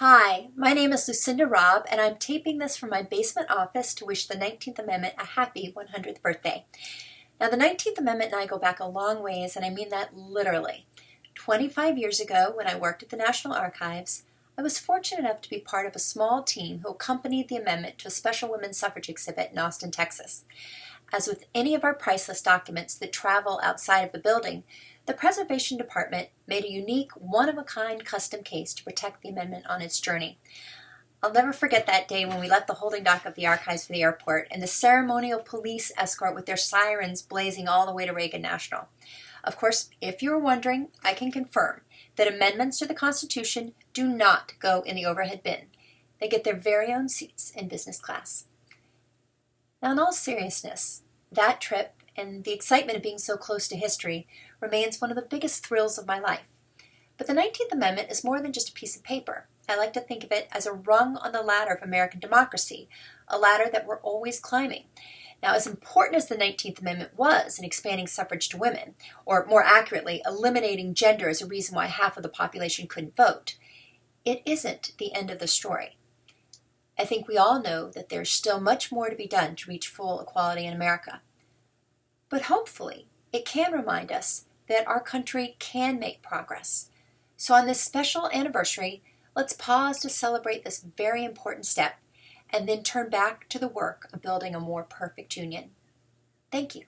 Hi, my name is Lucinda Robb, and I'm taping this from my basement office to wish the 19th Amendment a happy 100th birthday. Now, the 19th Amendment and I go back a long ways, and I mean that literally. 25 years ago, when I worked at the National Archives, I was fortunate enough to be part of a small team who accompanied the amendment to a special women's suffrage exhibit in Austin, Texas. As with any of our priceless documents that travel outside of the building, the Preservation Department made a unique, one-of-a-kind custom case to protect the amendment on its journey. I'll never forget that day when we left the holding dock of the archives for the airport and the ceremonial police escort with their sirens blazing all the way to Reagan National. Of course, if you were wondering, I can confirm that amendments to the Constitution do not go in the overhead bin. They get their very own seats in business class. Now, in all seriousness, that trip and the excitement of being so close to history remains one of the biggest thrills of my life. But the 19th Amendment is more than just a piece of paper. I like to think of it as a rung on the ladder of American democracy, a ladder that we're always climbing. Now, as important as the 19th Amendment was in expanding suffrage to women, or more accurately, eliminating gender as a reason why half of the population couldn't vote, it isn't the end of the story. I think we all know that there's still much more to be done to reach full equality in America. But hopefully, it can remind us that our country can make progress. So on this special anniversary, let's pause to celebrate this very important step and then turn back to the work of building a more perfect union. Thank you.